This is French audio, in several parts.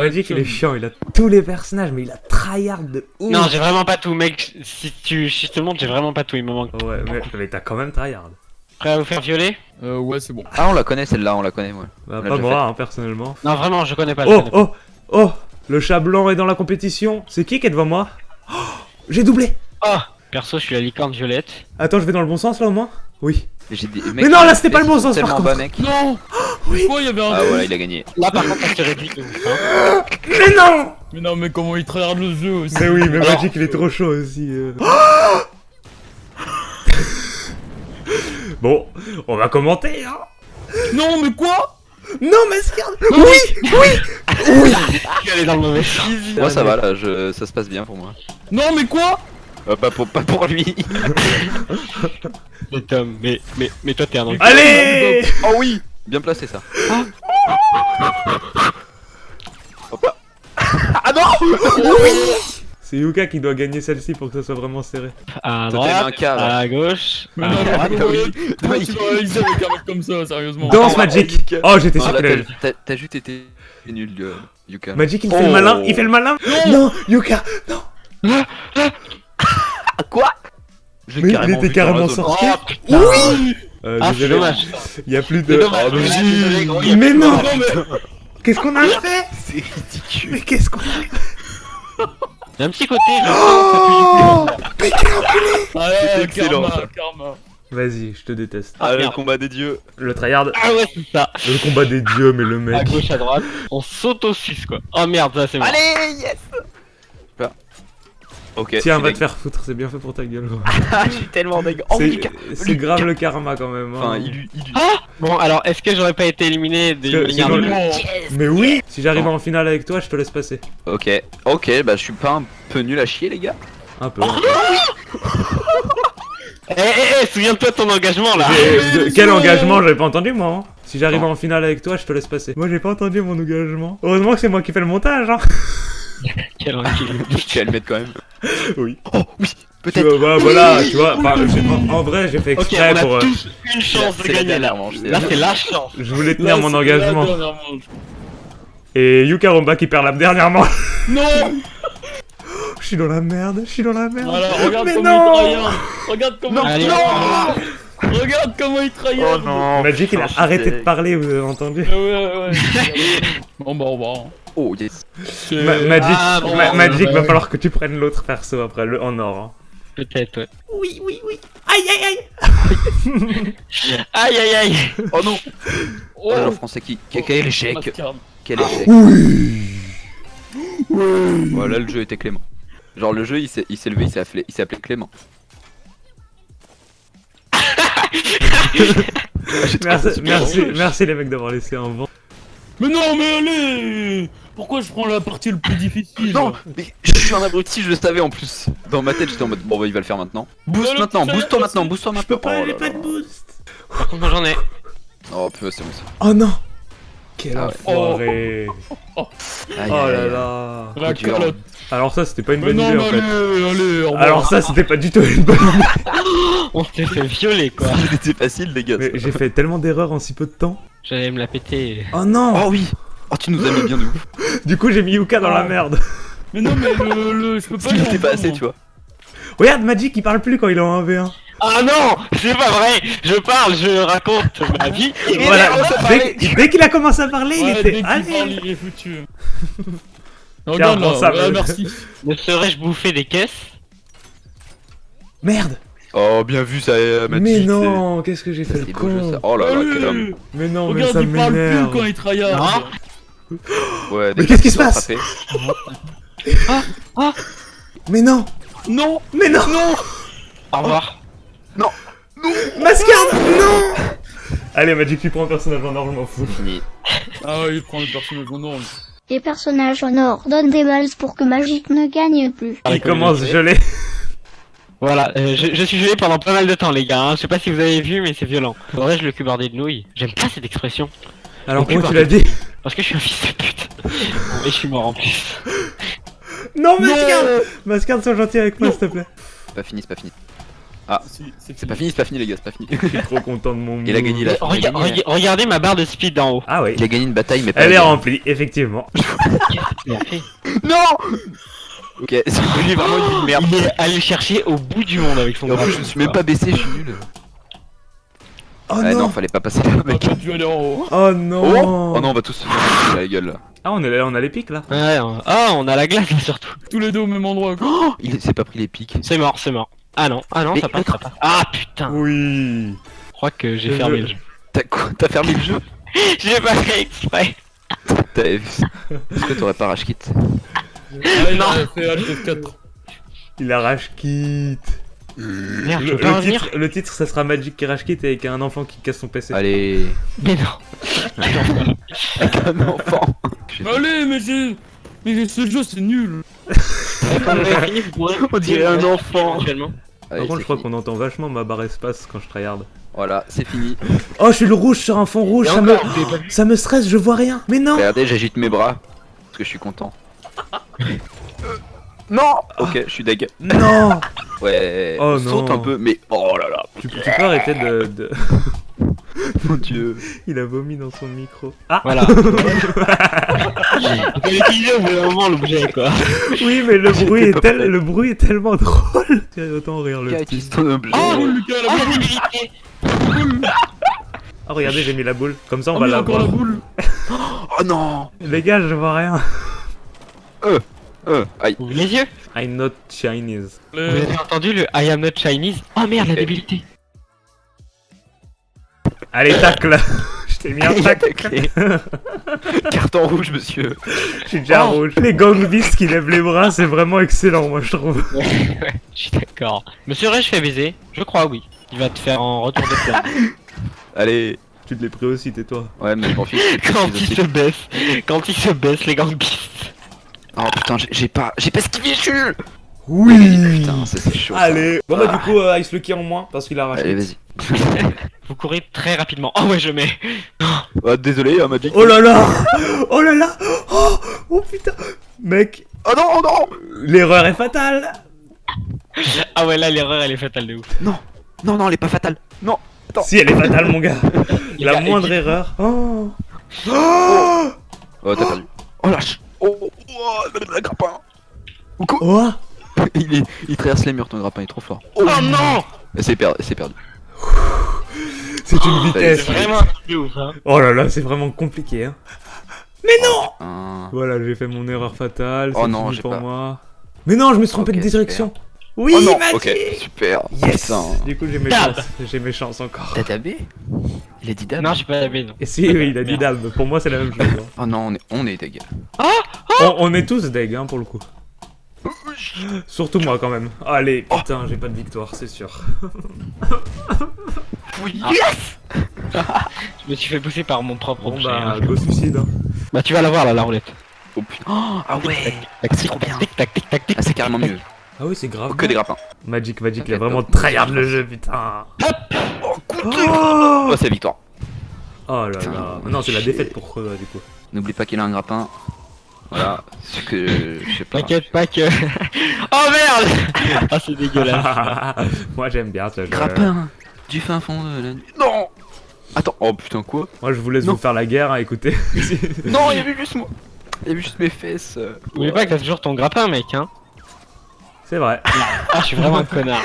Magic il est chiant, il a tous les personnages, mais il a tryhard de ouf. Non, j'ai vraiment pas tout, mec. Si tu si je te montre, j'ai vraiment pas tout, il me manque. Ouais, mais, mais t'as quand même tryhard. Prêt à vous faire violer? Euh, ouais, c'est bon. Ah, on la connaît celle-là, on la connaît, moi. Bah, On l'a pas moi, hein, personnellement. Non, vraiment, je connais pas. Oh, connais pas. oh, oh Le chat blanc est dans la compétition. C'est qui qui est devant moi? Oh, J'ai doublé Oh Perso, je suis la licorne violette. Attends, je vais dans le bon sens là au moins? Oui. Mais non, là, c'était pas le bon sens, par tellement contre. bas, mec. Non Oui. Quoi, il y avait un Ah, voilà, il a gagné. Là, par contre, c'est réduit de. Hein. Mais non Mais non, mais comment il tryhard le jeu aussi Mais oui, mais Alors- Magic il est trop chaud aussi. euh. bon, on va commenter hein Non, mais quoi Non, Mascard Oui Oui Je suis allé dans le mauvais sens. Moi, ça va, là, je... ça se passe bien pour moi. Non, mais quoi Euh, pas, pour... pas pour lui. Mais Tom, mais, mais, mais toi, t'es un enculé. Allez oh oui Bien placé, ça. Hop là. Ah non C'est Yuka qui doit gagner celle-ci pour que ça soit vraiment serré. À mis un droite, cas, à gauche. À droite. comment, oui. Oui. tu vas réaliser avec un mec comme ça, sérieusement Danse oh, Magic. Oh, j'étais sûr allait... t'as- juste été nul, euh, Yuka. Magic il fait le Oh. malin, il fait le malin Non, Yuka Non Je Mais il était carrément sorti. Oh Oui euh, Ah, c'est dommage. il y a plus de... dommage. Oh, mais Ah, Mais non mais Qu'est-ce qu'on a fait C'est ridicule. Mais qu'est-ce qu'on a fait Il y a un petit côté, cul. Ah ouais, excellent, karma, ça. karma. Vas-y, je te déteste. Ah, le combat des dieux. Le tryhard, Ah ouais, c'est ça. le combat des dieux, mais le À mec... gauche, à droite. On saute au 6 quoi. Oh merde, ça c'est bon. Allez, yes Là. Ok. Tiens, va te faire foutre, c'est bien fait pour ta gueule. Ah, je suis tellement dégueu. Oh, C'est- grave le karma quand même. hein. Enfin, il lui. il lui- Ah Bon, alors, est-ce que j'aurais pas été éliminé de sinon, nulle Non. Mais oui Si j'arrive en finale avec toi, je te laisse passer. Ok, ok, bah je suis pas un peu nul à chier, les gars. Un peu. Eh, eh, eh, souviens-toi de ton engagement là de- quel engagement J'avais pas entendu moi. hein. Si j'arrive en finale avec toi, je te laisse passer. Moi j'ai pas entendu mon engagement. Heureusement que c'est moi qui fais le montage. Hein. Quel. Je vais le mettre quand même. Oui. Oh, oui, Tu peut-être. vois, bah, voilà, tu vois. en, en vrai, j'ai fait Ok, exprès on a pour. euh, tous une chance de gagner là. Là, la- c'est la chance. je voulais tenir Là, mon engagement. Et Yuka Romba qui perd la dernière manche. Non Je suis dans la merde. Je suis dans la merde. Voilà, regarde Mais comment non il tryhard Regarde comment Allez, il tryhard Regarde comment il Oh non. Magic il a arrêté de parler, vous avez entendu Ouais, ouais, ouais. bon, bah, on va. Oh yes. Ma- Magic, Ah, bon, Ma- Magic va falloir que tu prennes l'autre perso après, le en or. hein. Peut-être, ouais. Oui, oui, oui. Aïe, aïe, aïe. Aïe aïe aïe Oh non. Oh, Oh, le français qui. Quel échec. Mascarade. Quel échec. Oui. Voilà, le jeu était Clément. Genre, le jeu il s'est levé, il s'est appelé, Clément. Merci, merci les mecs d'avoir laissé un vent. Mais non, mais allez Pourquoi je prends la partie le plus difficile Non, mais je suis un abruti, je le savais en plus. Dans ma tête, j'étais en mode bon, bah il va le faire maintenant. Boost maintenant, boost-toi maintenant, boost-toi maintenant. Pas, Oh j'ai là pas de boost. Par contre, moi j'en ai. Oh, putain, c'est bon ça. Oh non. Quel Ah enfoiré. Oh aïe, là là. La dur. calotte Alors ça, c'était pas une bonne non, idée en fait. allez, allez. Alors ça, c'était pas du tout une bonne idée. On s'est fait violer quoi. C'était facile, les gars. Mais j'ai fait tellement d'erreurs en si peu de temps. J'allais me la péter. Oh non. Oh oui Oh, tu nous as mis bien de ouf. Du coup, j'ai mis Yuka dans la Oh. merde. Mais non, mais le, le- je peux pas Parce qu'il était pas assez, tu vois. Regarde, Magic, il parle plus quand il est en 1v1. Ah non C'est pas vrai Je parle, je raconte ma vie. Et Voilà, dès, qu'il a commencé à parler, Ouais, il était. Allez. il est foutu. Regarde prends là, ça, ouais, vas-y. merci. Ne serais-je bouffer des caisses? Merde. Oh, bien vu, ça, euh, Mais non, qu'est-ce que j'ai fait le beau con. Oh là là, quel homme. Mais non, mais Regarde, ça il parle plus quand il tryhard. Ouais, Mais qu'est-ce qui se passe? Attrapées. Mais non. Non Mais non. Non Au revoir. Mascarde Non Allez, Magic, tu prends un personnage en or, je m'en fous. Fini. Ah ouais, il prend le personnage en or. Les personnages en or donnent des balles pour que Magic ne gagne plus. Il commence gelé. Voilà, euh, je, je suis gelé pendant pas mal de temps les gars, hein. je sais pas si vous avez vu mais c'est violent. Faudrait-je le cubardé de nouilles J'aime pas cette expression, Alors, comment tu l'as dit parce que je suis un fils de pute. Et je suis mort en plus. Non, Mascarde Mascarde, sois gentil avec moi, s'il te plaît. C'est pas fini, c'est pas fini. Ah, C'est C'est pas fini, c'est pas fini les gars, c'est pas fini. Je suis trop content de mon. Il a gagné la- Rega- rega- regardez ma barre de speed d'en haut. Ah oui. Il a gagné une bataille, mais pas. Elle est remplie, effectivement. Non Ok, c'est lui vraiment une vie de merde. Il est allé chercher au bout du monde avec son en plus, je me suis même pas baissé, je suis nul. Oh ah non, non. fallait pas passer là, mec. en haut. Oh Oh, non. oh non, on va tous se faire la gueule là. Ah on est là, on a les pics là. Ouais, on- ah, on a la glace là surtout. Tous les deux au même endroit. quoi. Oh, il s'est pas pris les pics. C'est mort, c'est mort. Ah non, ah non, Mais ça passe, ça passe. Ah putain, Oui. je crois que j'ai fermé jeu. le jeu. T'as quoi? T'as fermé le jeu? J'ai pas fait exprès. T'as- Est-ce que t'aurais pas rage Ah, il a F4. Il arrache kit. Merde, je Le, pas le revenir titre, le titre, ça sera Magic qui rage kit avec un enfant qui casse son PC. Allez, Mais non. avec un enfant. Allez, mais j'ai. Mais ce jeu c'est nul. On dirait un enfant. Par contre, c'est je crois qu'on entend vachement ma barre espace quand je tryhard. Voilà, c'est fini. Oh, je suis le rouge sur un fond rouge, ça me, ça me stresse, je vois rien. Mais non. Regardez, j'agite mes bras. Parce que je suis content. Euh, non Ok, je suis deg. Non. Ouais, Oh on saute non. un peu, mais oh là là, Tu, tu peux arrêter de, de- mon dieu. Il a vomi dans son micro. Ah. Voilà. Utiliser au bout d'un moment l'objet quoi. Oui, mais le bruit est tel, le bruit est tellement drôle. Tiens, Autant rire le petit. ton objet Oh, Oh, Lucas, Ah, la boule. débilité Ah, regardez, j'ai mis la boule. Comme ça, on Oh, va la encore voir. la boule. Oh non Les gars, je vois rien. Euh, aïe. Ouvrez les yeux. I'm not Chinese. Vous avez entendu le I am not Chinese? Oh merde, la débilité. Allez, tacle. Je t'ai mis un tacle. Carton rouge, monsieur. Je suis déjà Oh. rouge. Les gang beasts qui lèvent les bras, c'est vraiment excellent, moi, je trouve. ouais, je suis d'accord. Monsieur Ray, je fais baiser Je crois, oui. Il va te faire en retour de flamme. Allez. Tu te l'es pris aussi, tais-toi. Ouais, mais je m'en fiche. Quand il se baisse, quand il se baisse, les gangbists. Oh putain, j'ai- j'ai pas, j'ai pas esquivé, je suis nul. Oui Putain, ça c'est chaud. ça. Allez Bon bah Ah. du coup, euh, Ice Lucky en moins, parce qu'il a arraché. Allez, vas-y. Vous courez très rapidement. Oh ouais, je mets. Oh, désolé, hein, Magic. Oh là là Oh là là Oh, oh putain Mec, Oh non, oh non l'erreur est fatale Ah ouais, là, l'erreur, elle est fatale de ouf. Non, non, elle est pas fatale. Non. Attends. Si, elle est fatale, mon gars La gars, moindre erreur. Oh Oh Oh, t'as perdu. Oh lâche. Oh, oh, oh, le grappin. Ou quoi Oh il, est, il traverse les murs, ton grappin, il est trop fort. Oh non Et C'est perdu, c'est perdu. C'est une C'est vitesse vraiment de ouf, hein. Oh là là, c'est vraiment compliqué, hein. Un- Voilà, j'ai fait mon erreur fatale, Oh c'est non, j'ai pour pas. moi. Mais non, je me suis trompé de direction Oui, oh non, ok, super. Yes Putain. Du coup, j'ai mes Dab. chances, j'ai mes chances encore. T'as tabé Il a dit dab Non, j'ai pas baie, non. Et si, oui, il a dit dab, pour moi c'est la même chose. hein. Oh non, on est, on est deg. On, on est tous deg, hein, pour le coup. Surtout moi, quand même. Allez, Oh. putain, j'ai pas de victoire, c'est sûr. Oui. Je me suis fait pousser par mon propre Bon objet. bah, hein. go suicide. hein. Bah, tu vas la voir là, la roulette. Oh putain. Oh, ah ouais. Tac, c'est trop bien. Tic tac, tic tac, tic Ah, c'est carrément mieux. Ah oui, c'est grave. Que des grappins. Magic, Magic, il a vraiment tryhard le jeu, putain. Oh, coup de Oh, Oh, c'est la victoire. Oh là là. Non, c'est la défaite pour Creux, du coup. N'oublie pas qu'il a un grappin. Voilà. Ce que je sais pas. T'inquiète pas que. oh merde Ah, c'est dégueulasse. Moi, j'aime bien ce jeu. Grappin du fin fond de la nuit. Non Attends, oh putain, quoi Moi, je vous laisse Non. vous faire la guerre, hein, écoutez. Non, il y avait juste moi. Il y avait juste mes fesses. euh. N'oublie pas que t'as toujours ton grappin, mec, hein. c'est vrai. Ah, je suis vraiment un connard.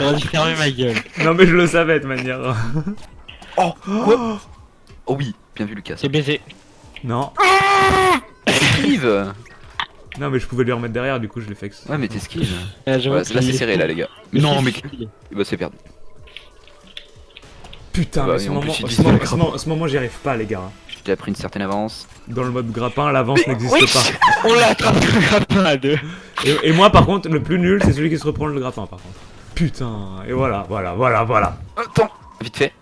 J'aurais dû fermer ma gueule. Non, mais je le savais de toute manière. Oh, quoi Oh oui, bien vu Lucas. C'est baisé. Non. Non, mais je pouvais lui remettre derrière, du coup, je l'ai fait. Ouais, mais t'esquives. Ouais, là, c'est est serré, là, les gars. Mais non, mais. Bah, c'est perdu. Putain, Bah, mais ce en moment, ce moment, ce moment- ce moment, j'y arrive pas, les gars. J'ai déjà pris une certaine avance. Dans le mode grappin, l'avance n'existe Oui. pas. On l'attrape le grappin à deux. Et, et moi, par contre, le plus nul, c'est celui qui se reprend le grappin, par contre. Putain, et voilà, voilà, voilà, voilà. Attends Vite fait.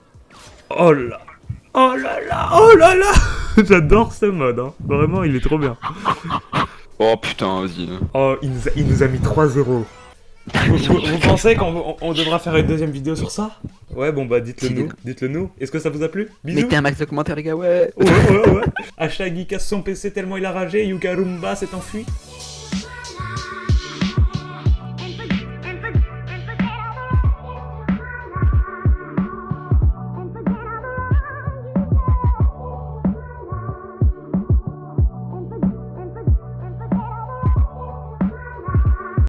Oh là Oh là là Oh là là J'adore ce mode, hein. Vraiment, il est trop bien. Oh putain, vas-y. Oh, il nous a, il nous a mis 3-0. Vous, vous- vous pensez qu'on on- on devra faire une deuxième vidéo sur ça? Ouais, bon bah dites-le nous. dites-le. Nous. Est-ce que ça vous a plu? Bisous Mettez un max de commentaires, les gars, ouais. Ouais, ouais, ouais. Hashtag il casse son PC tellement il a ragé, Yuka Rumba s'est enfui.